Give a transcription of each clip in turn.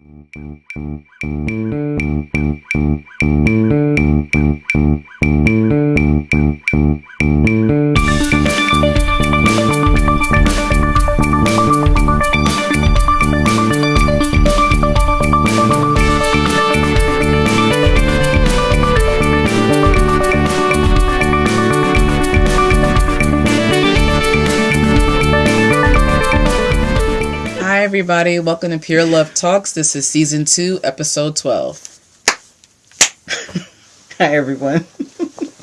Hi, everybody. Welcome to Pure Love Talks. This is season two, episode 12. Hi, everyone.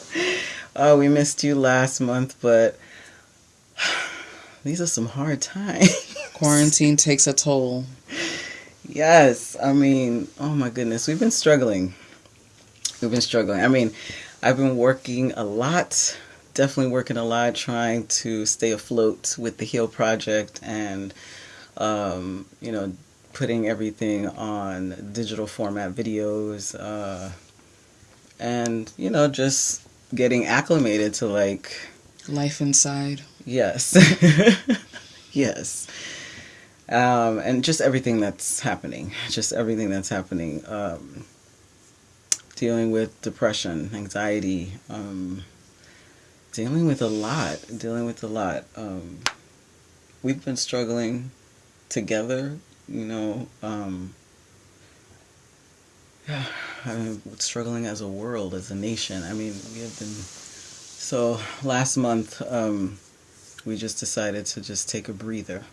oh, we missed you last month, but these are some hard times. Quarantine takes a toll. yes, I mean, oh my goodness, we've been struggling. We've been struggling. I mean, I've been working a lot, definitely working a lot, trying to stay afloat with the Heal Project and, um, you know, putting everything on digital format videos, uh, and, you know, just getting acclimated to like, Life inside. Yes. yes. Um, and just everything that's happening. Just everything that's happening. Um, dealing with depression, anxiety, um, dealing with a lot. Dealing with a lot. Um, we've been struggling together, you know. Um, I mean, struggling as a world, as a nation. I mean, we have been. So last month, um, we just decided to just take a breather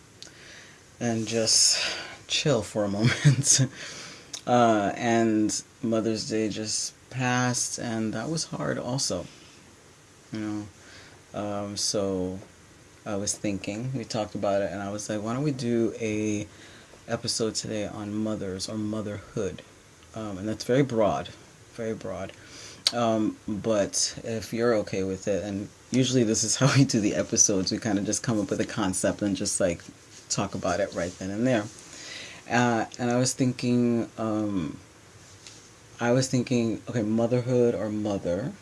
and just chill for a moment. uh, and Mother's Day just passed, and that was hard also. You know, um, so I was thinking, we talked about it, and I was like, why don't we do a episode today on mothers or motherhood? Um, and that's very broad, very broad. Um, but if you're okay with it, and usually this is how we do the episodes, we kind of just come up with a concept and just like talk about it right then and there. Uh, and I was thinking, um, I was thinking, okay, motherhood or mother,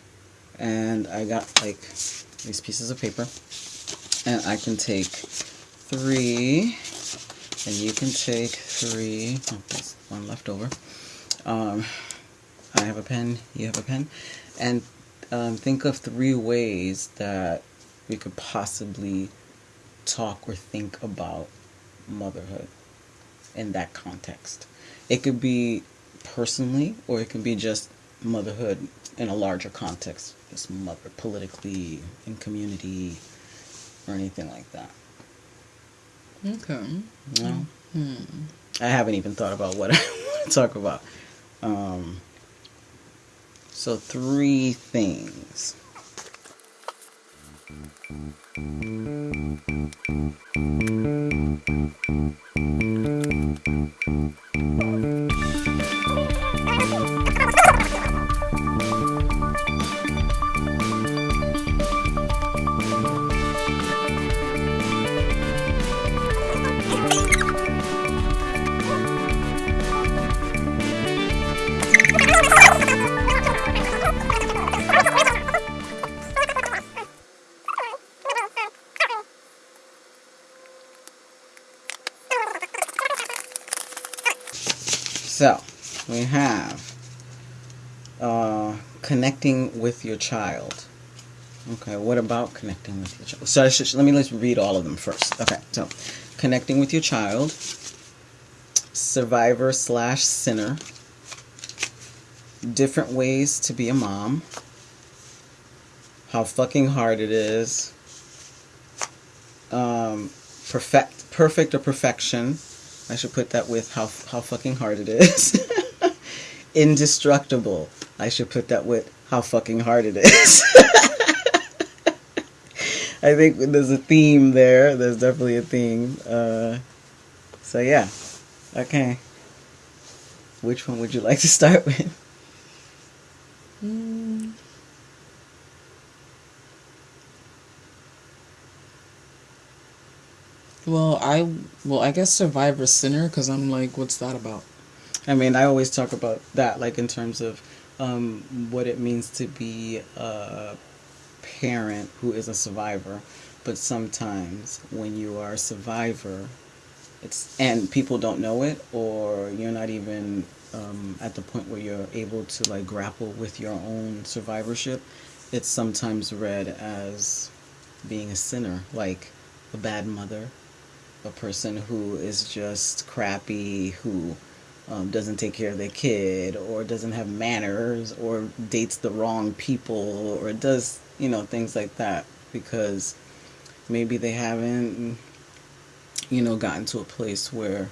and I got like these pieces of paper, and I can take three, and you can take three. Oh, there's one left over. Um, I have a pen, you have a pen, and um, think of three ways that we could possibly talk or think about motherhood in that context. It could be personally, or it could be just motherhood in a larger context, just mother politically, in community, or anything like that. Okay. No? Hmm. I haven't even thought about what I want to talk about. Um, so, three things. With your child. Okay, what about connecting with your child? So, should, let me let's read all of them first. Okay, so connecting with your child, survivor slash sinner, different ways to be a mom, how fucking hard it is, um, perfect, perfect or perfection. I should put that with how how fucking hard it is. Indestructible. I should put that with how fucking hard it is. I think there's a theme there. There's definitely a theme. Uh, so yeah. Okay. Which one would you like to start with? Hmm. Well, I well, I guess Survivor Sinner because I'm like, what's that about? I mean, I always talk about that, like in terms of um, what it means to be a parent who is a survivor. But sometimes when you are a survivor, it's and people don't know it or you're not even um, at the point where you're able to like grapple with your own survivorship it's sometimes read as being a sinner like a bad mother a person who is just crappy who um, doesn't take care of their kid or doesn't have manners or dates the wrong people or does you know things like that because maybe they haven't you know gotten to a place where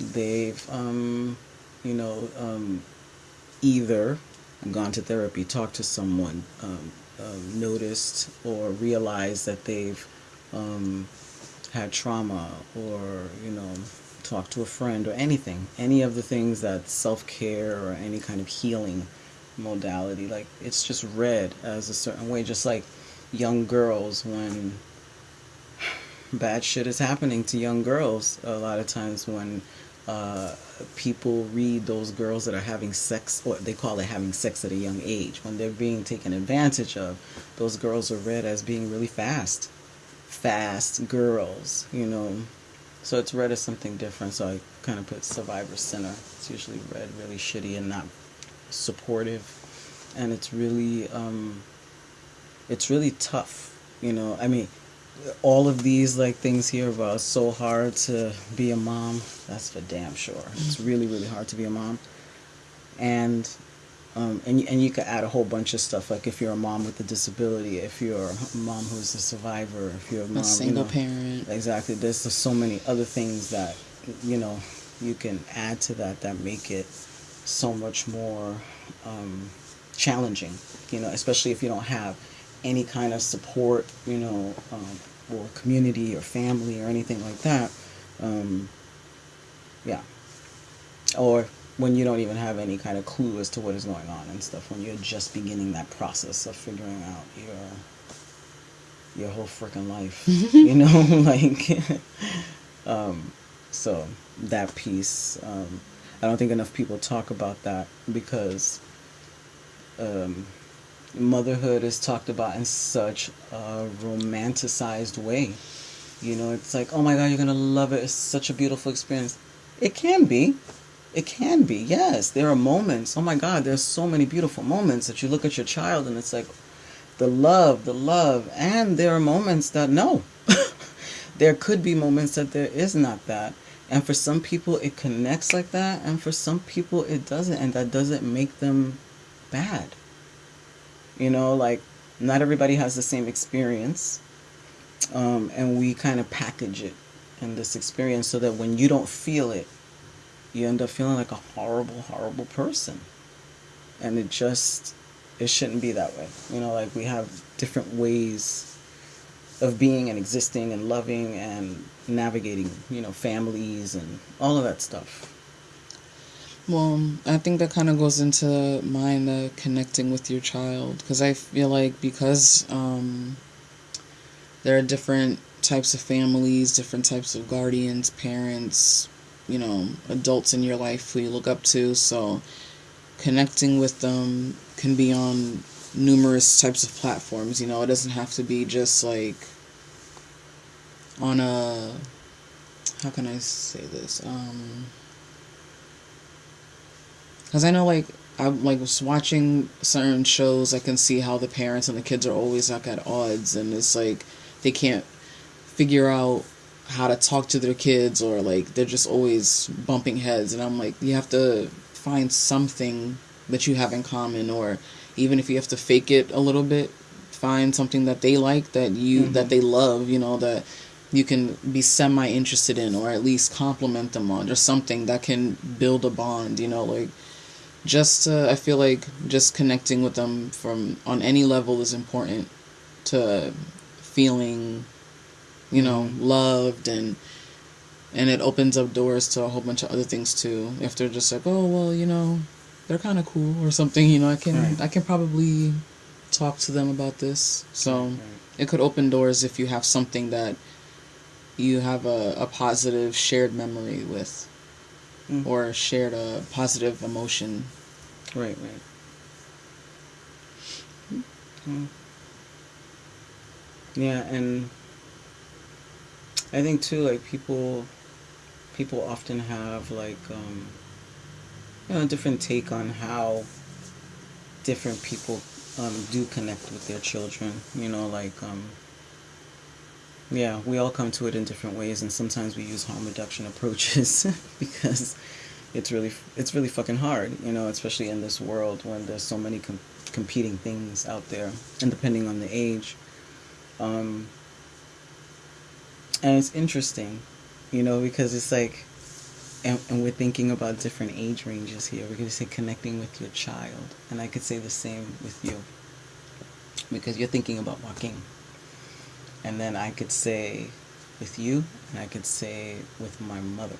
they've um, you know um, either gone to therapy talked to someone um, um noticed or realized that they've um, had trauma or you know talk to a friend or anything any of the things that self-care or any kind of healing modality like it's just read as a certain way just like young girls when bad shit is happening to young girls. A lot of times when uh, people read those girls that are having sex or they call it having sex at a young age when they're being taken advantage of those girls are read as being really fast fast girls you know so it's read as something different. So I kind of put Survivor Sinner. It's usually read really shitty and not supportive, and it's really um, it's really tough. You know, I mean, all of these like things here about so hard to be a mom. That's for damn sure. It's really really hard to be a mom, and um, and, and you could add a whole bunch of stuff like if you're a mom with a disability, if you're a mom who's a survivor, if you're a mom, a single you know, parent. Exactly. There's so many other things that you know you can add to that that make it so much more um, challenging. You know, especially if you don't have any kind of support, you know, um, or community or family or anything like that. Um, yeah. Or when you don't even have any kind of clue as to what is going on and stuff when you're just beginning that process of figuring out your your whole freaking life you know like um, so that piece um, i don't think enough people talk about that because um, motherhood is talked about in such a romanticized way. You know it's like oh my god you're gonna love it. It's such a beautiful experience. It can be it can be, yes. There are moments. Oh my God, there's so many beautiful moments that you look at your child and it's like the love, the love. And there are moments that no. there could be moments that there is not that. And for some people, it connects like that. And for some people, it doesn't. And that doesn't make them bad. You know, like not everybody has the same experience. Um, and we kind of package it in this experience so that when you don't feel it, you end up feeling like a horrible, horrible person. And it just, it shouldn't be that way. You know, like we have different ways of being and existing and loving and navigating, you know, families and all of that stuff. Well, I think that kind of goes into mine, uh, connecting with your child. Because I feel like because um, there are different types of families, different types of guardians, parents, you know, adults in your life who you look up to. So connecting with them can be on numerous types of platforms. You know, it doesn't have to be just like on a how can I say this? Um cuz I know like I'm like was watching certain shows I can see how the parents and the kids are always like at odds and it's like they can't figure out how to talk to their kids or like they're just always bumping heads and I'm like you have to find something that you have in common or even if you have to fake it a little bit find something that they like that you mm-hmm. that they love you know that you can be semi interested in or at least compliment them on or something that can build a bond you know like just uh, i feel like just connecting with them from on any level is important to feeling you know, loved and and it opens up doors to a whole bunch of other things too. If they're just like, oh well, you know, they're kind of cool or something, you know, I can right. I can probably talk to them about this. So right. it could open doors if you have something that you have a, a positive shared memory with mm. or shared a positive emotion. Right, right. Mm. Yeah, and I think too, like people people often have like um, you know a different take on how different people um, do connect with their children. You know, like um, yeah, we all come to it in different ways, and sometimes we use harm reduction approaches because it's really it's really fucking hard. You know, especially in this world when there's so many com- competing things out there, and depending on the age. Um, and it's interesting, you know, because it's like, and, and we're thinking about different age ranges here. We're going to say connecting with your child, and I could say the same with you, because you're thinking about Joaquin, and then I could say with you, and I could say with my mother,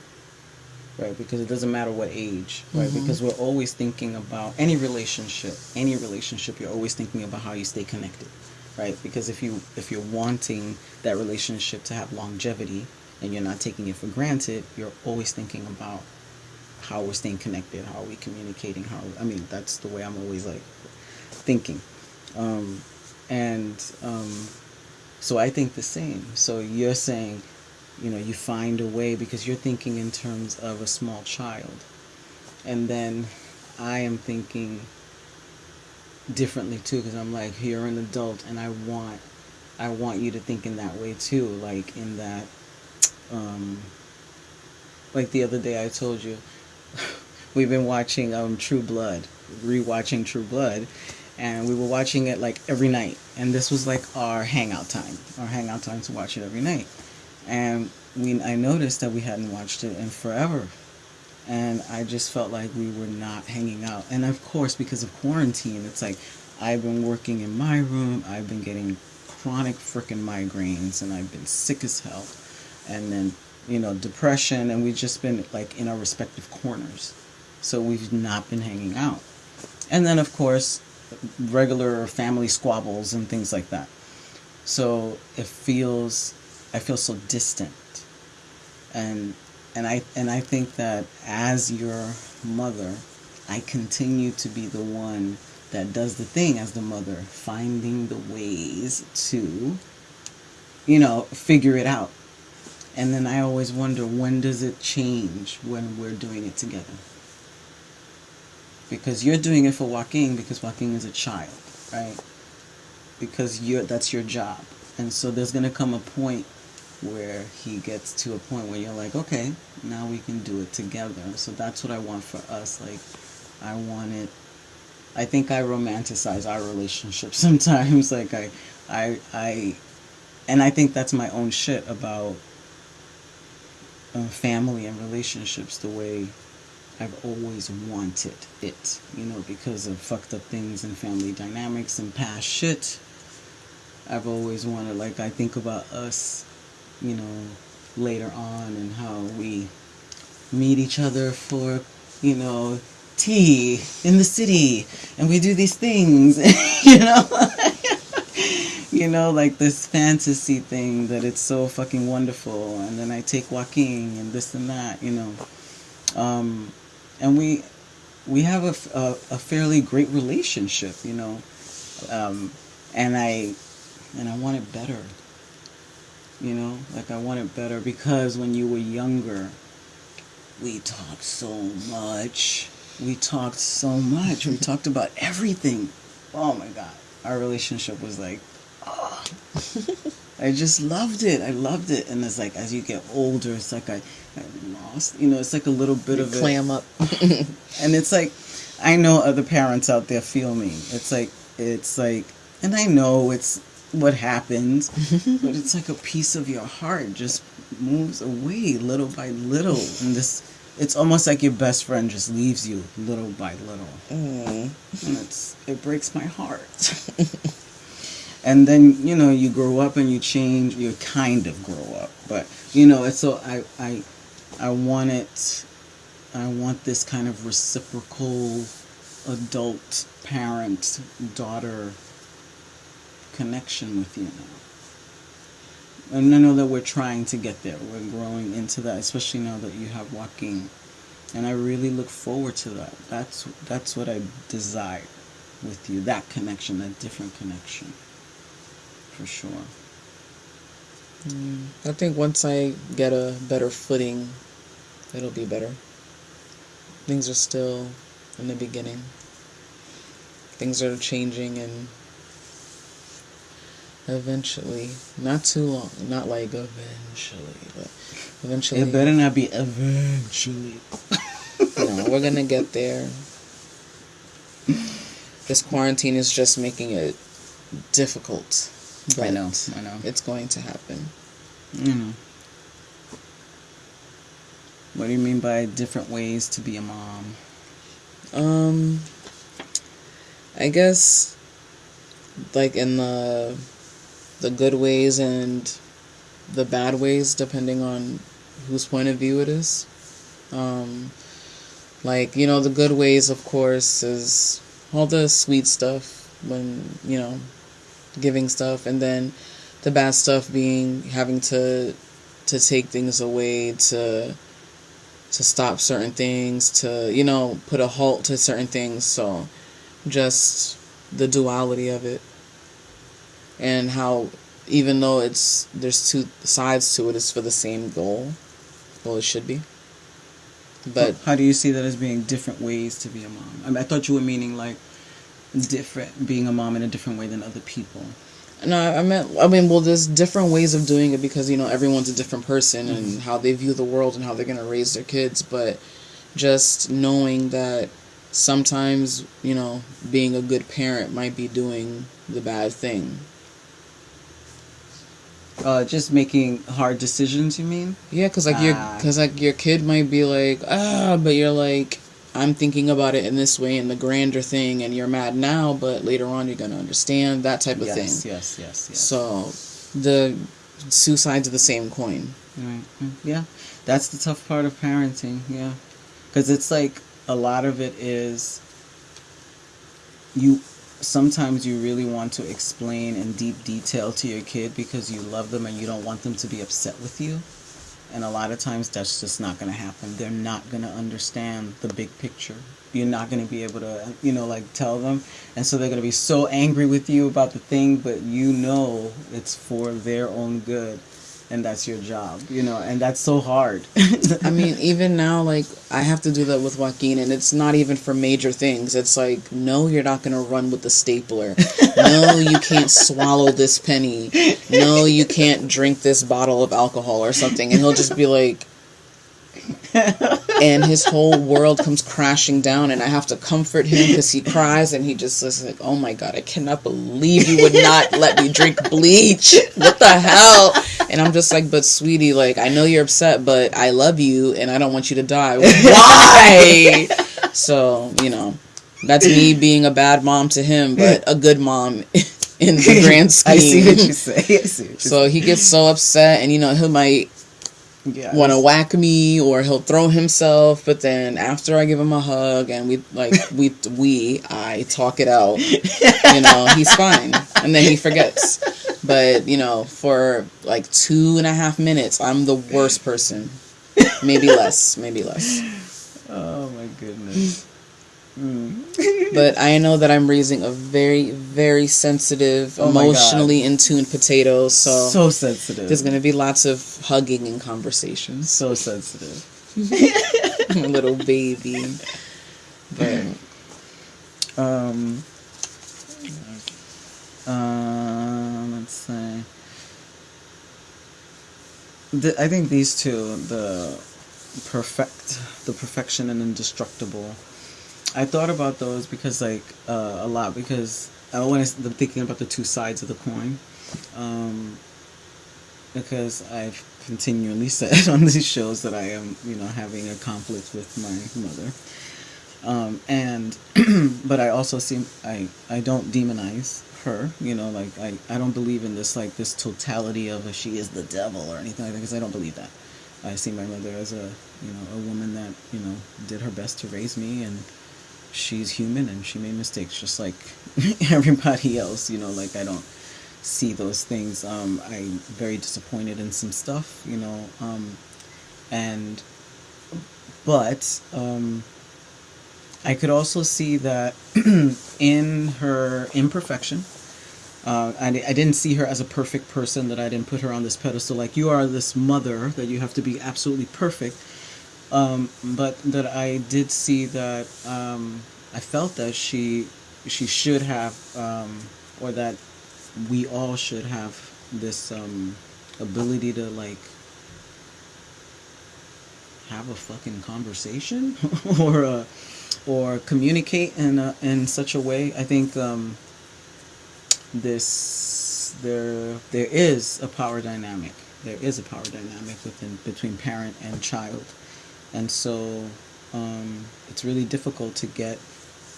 right? Because it doesn't matter what age, right? Mm-hmm. Because we're always thinking about any relationship, any relationship. You're always thinking about how you stay connected right? Because if you if you're wanting that relationship to have longevity and you're not taking it for granted, you're always thinking about how we're staying connected, how are we communicating, how I mean that's the way I'm always like thinking. Um, and um, so I think the same. So you're saying, you know, you find a way because you're thinking in terms of a small child. And then I am thinking differently too because I'm like you're an adult and I want I want you to think in that way too like in that um like the other day I told you we've been watching um True Blood rewatching True Blood and we were watching it like every night and this was like our hangout time our hangout time to watch it every night and we I noticed that we hadn't watched it in forever and I just felt like we were not hanging out. And of course, because of quarantine, it's like I've been working in my room, I've been getting chronic freaking migraines, and I've been sick as hell. And then, you know, depression, and we've just been like in our respective corners. So we've not been hanging out. And then, of course, regular family squabbles and things like that. So it feels, I feel so distant. And and I and I think that as your mother, I continue to be the one that does the thing as the mother, finding the ways to, you know, figure it out. And then I always wonder when does it change when we're doing it together? Because you're doing it for Joaquin because Joaquin is a child, right? Because you're that's your job. And so there's gonna come a point where he gets to a point where you're like, okay, now we can do it together. So that's what I want for us. Like, I want it. I think I romanticize our relationship sometimes. like I, I, I, and I think that's my own shit about uh, family and relationships. The way I've always wanted it, you know, because of fucked up things and family dynamics and past shit. I've always wanted, like, I think about us you know, later on and how we meet each other for, you know, tea in the city and we do these things, you know. you know, like this fantasy thing that it's so fucking wonderful. And then I take Joaquin and this and that, you know. Um, and we we have a, a, a, fairly great relationship, you know. Um, and I and I want it better you know? Like i want it better because when you were younger we talked so much. We talked so much. We talked about everything. Oh my god. Our relationship was like oh. i just loved it. I loved it. And it's like as you get older it's like i, I lost you know it's like a little bit you of clam it. up. And it's like i know other parents out there feel me. It's like it's like and i know it's what happens, but it's like a piece of your heart just moves away little by little, and this it's almost like your best friend just leaves you little by little, mm. and it's it breaks my heart. and then you know you grow up and you change, you kind of grow up, but you know it's so I I I want it. I want this kind of reciprocal adult parent daughter connection with you now. And I know that we're trying to get there. We're growing into that, especially now that you have Joaquin. And I really look forward to that. That's that's what I desire with you. That connection, that different connection. For sure. Mm, I think once I get a better footing it'll be better. Things are still in the beginning. Things are changing and eventually, not too long, not like eventually, but eventually. It better not be eventually. no, we're gonna get there. This quarantine is just making it difficult. I know, I know. It's going to happen. You know. What do you mean by different ways to be a mom? Um, I guess like in the the good ways and the bad ways, depending on whose point of view it is. Um, like you know, the good ways, of course, is all the sweet stuff when you know giving stuff, and then the bad stuff being having to to take things away to to stop certain things to you know put a halt to certain things so just the duality of it and how even though it's there's two sides to it it's for the same goal well it should be. But how do you see that as being different ways to be a mom? I, mean, I thought you were meaning like different being a mom in a different way than other people. No i meant i mean well there's different ways of doing it because you know everyone's a different person mm-hmm. and how they view the world and how they're going to raise their kids but just knowing that sometimes you know being a good parent might be doing the bad thing uh, just making hard decisions. You mean? Yeah, cause like your, ah. cause like your kid might be like, ah, but you're like, I'm thinking about it in this way in the grander thing, and you're mad now, but later on you're gonna understand that type of yes, thing. Yes, yes, yes. So, the two sides of the same coin. Right. Mm, yeah, that's the tough part of parenting. Yeah, because it's like a lot of it is you sometimes you really want to explain in deep detail to your kid because you love them and you don't want them to be upset with you. And a lot of times that's just not going to happen. They're not going to understand the big picture. You're not going to be able to, you know, like tell them. And so they're going to be so angry with you about the thing, but you know it's for their own good and that's your job, you know, and that's so hard. I mean, even now, like, I have to do that with Joaquin, and it's not even for major things. It's like, no, you're not going to run with the stapler. no, you can't swallow this penny. No, you can't drink this bottle of alcohol or something. And he'll just be like, and his whole world comes crashing down and i have to comfort him because he cries and he just is like oh my god i cannot believe you would not let me drink bleach. What the hell? And i'm just like but sweetie like i know you're upset but i love you and i don't want you to die. Why? So you know that's me being a bad mom to him but a good mom in the grand scheme. i see what you say so he gets so upset and you know he might yes. want to whack me or he'll throw himself but then after i give him a hug and we like we we i talk it out you know he's fine. And then he forgets. But you know for like two and a half minutes i'm the worst person. Maybe less maybe less. Oh my goodness Mm. but I know that I'm raising a very, very sensitive, oh emotionally in tune potato. So so sensitive. There's gonna be lots of hugging and conversations. So sensitive. little baby. But um, uh, let's say. The, I think these two, the perfect, the perfection and indestructible I thought about those because like uh, a lot because I when I'm thinking about the two sides of the coin, um, because I've continually said on these shows that I am you know having a conflict with my mother, um, and but I also seem I I don't demonize her you know like I I don't believe in this like this totality of a she is the devil or anything like that because I don't believe that. I see my mother as a you know a woman that you know did her best to raise me and she's human and she made mistakes just like everybody else you know like i don't see those things. Um, i'm very disappointed in some stuff you know um, and but um, i could also see that in her imperfection uh, I, I didn't see her as a perfect person that i didn't put her on this pedestal like you are this mother that you have to be absolutely perfect Um, but that I did see that um, I felt that she she should have um, or that we all should have this um, ability to like have a fucking conversation or uh, or communicate in a, in such a way. I think um, this there there is a power dynamic. There is a power dynamic within between parent and child, and so um, it's really difficult to get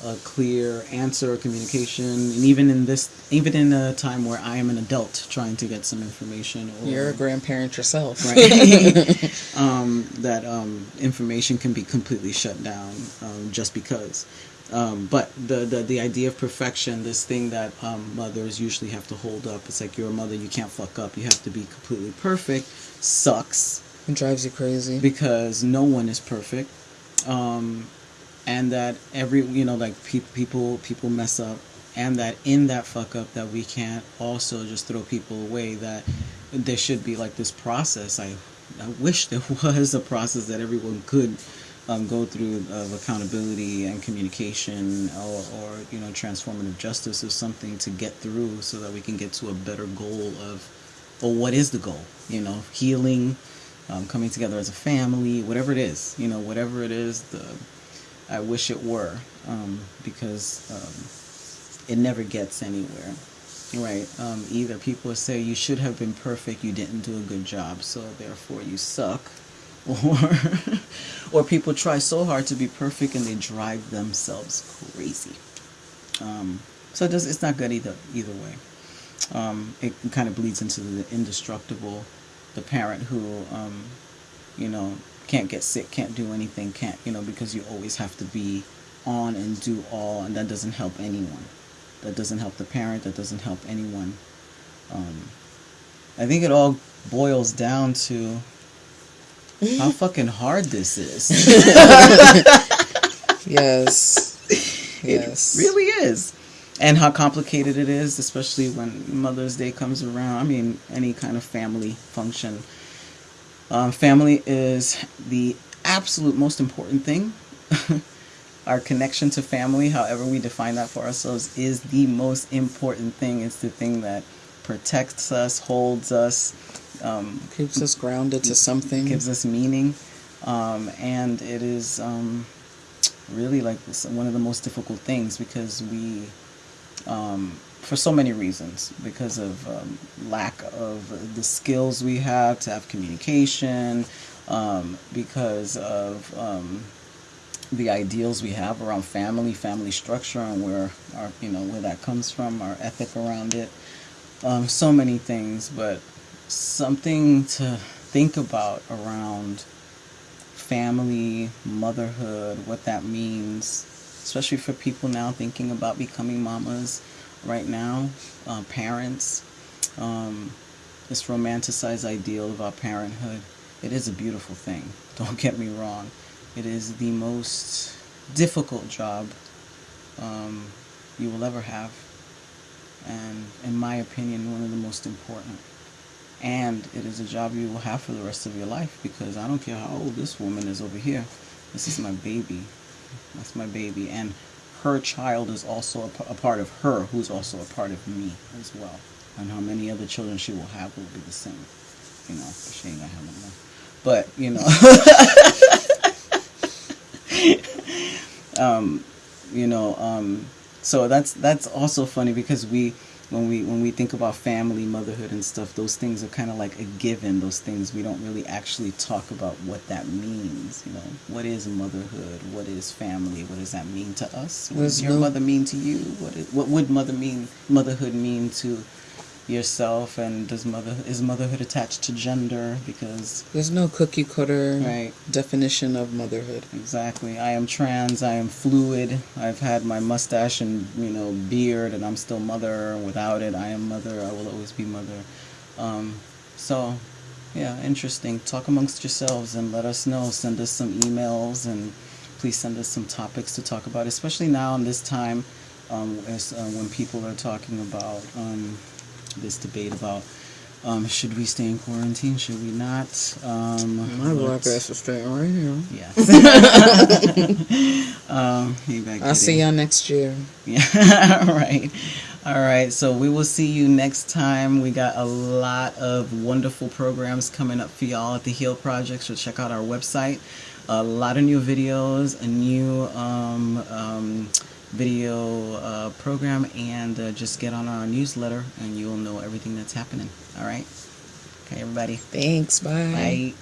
a clear answer or communication and even in this even in a time where i am an adult trying to get some information or, you're a grandparent yourself. Right. Um, that um, information can be completely shut down um, just because. Um, but the, the the idea of perfection this thing that um, mothers usually have to hold up it's like you're a mother you can't fuck up you have to be completely perfect sucks it drives you crazy. Because no one is perfect. Um, and that every you know like pe- people people mess up. And that in that fuck up that we can't also just throw people away that there should be like this process. I i wish there was a process that everyone could um, go through of accountability and communication or, or you know transformative justice or something to get through so that we can get to a better goal of or what is the goal? You know healing um, coming together as a family whatever it is you know whatever it is the I wish it were um, because um, it never gets anywhere. Right. Um, either people say you should have been perfect, you didn't do a good job, so therefore you suck, or or people try so hard to be perfect and they drive themselves crazy. Um, so it does, it's not good either either way. Um, it kind of bleeds into the indestructible, the parent who, um, you know, can't get sick, can't do anything, can't, you know, because you always have to be on and do all, and that doesn't help anyone. That doesn't help the parent, that doesn't help anyone. Um, I think it all boils down to how fucking hard this is. yes. Yes. It really is. And how complicated it is, especially when Mother's Day comes around. I mean, any kind of family function um, family is the absolute most important thing. Our connection to family, however we define that for ourselves, is the most important thing. It's the thing that protects us, holds us, um, keeps us grounded to something, gives us meaning, um, and it is um, really like one of the most difficult things because we um, for so many reasons because of um, lack of the skills we have to have communication um, because of um, the ideals we have around family family structure and where our you know where that comes from our ethic around it. Um, so many things but something to think about around family motherhood what that means especially for people now thinking about becoming mamas right now, uh, parents, um, this romanticized ideal of our parenthood, it is a beautiful thing. Don't get me wrong. It is the most difficult job um, you will ever have. And in my opinion, one of the most important. And it is a job you will have for the rest of your life because I don't care how old this woman is over here. This is my baby. That's my baby. And her child is also a, part of her, who's also a part of me as well. And how many other children she will have will be the same. You know, she ain't gonna have no. But, you know. um, you know, um, so that's that's also funny because we when we when we think about family motherhood and stuff those things are kind of like a given. Those things we don't really actually talk about what that means you know? What is motherhood? What is family? What does that mean to us? What does your no... mother mean to you? What is, what would mother mean motherhood mean to yourself and does mother is motherhood attached to gender? Because there's no cookie cutter right. definition of motherhood. Exactly. I am trans i am fluid i've had my mustache and you know beard and i'm still mother. Without it i am mother i will always be mother. Um, so yeah interesting. Talk amongst yourselves and let us know. Send us some emails and please send us some topics to talk about especially now in this time um, as, uh, when people are talking about um, this debate about Um, should we stay in quarantine? Should we not? Um, My black ass is staying right here. Yes. um, hey, back I'll see y'all next year. Yeah, all right. All right, so we will see you next time. We got a lot of wonderful programs coming up for y'all at the Heal Project, so check out our website. A lot of new videos, a new um, um, video uh, program, and uh, just get on our newsletter and you'll know everything that's happening. All right? Okay, everybody. Thanks. Bye. Bye.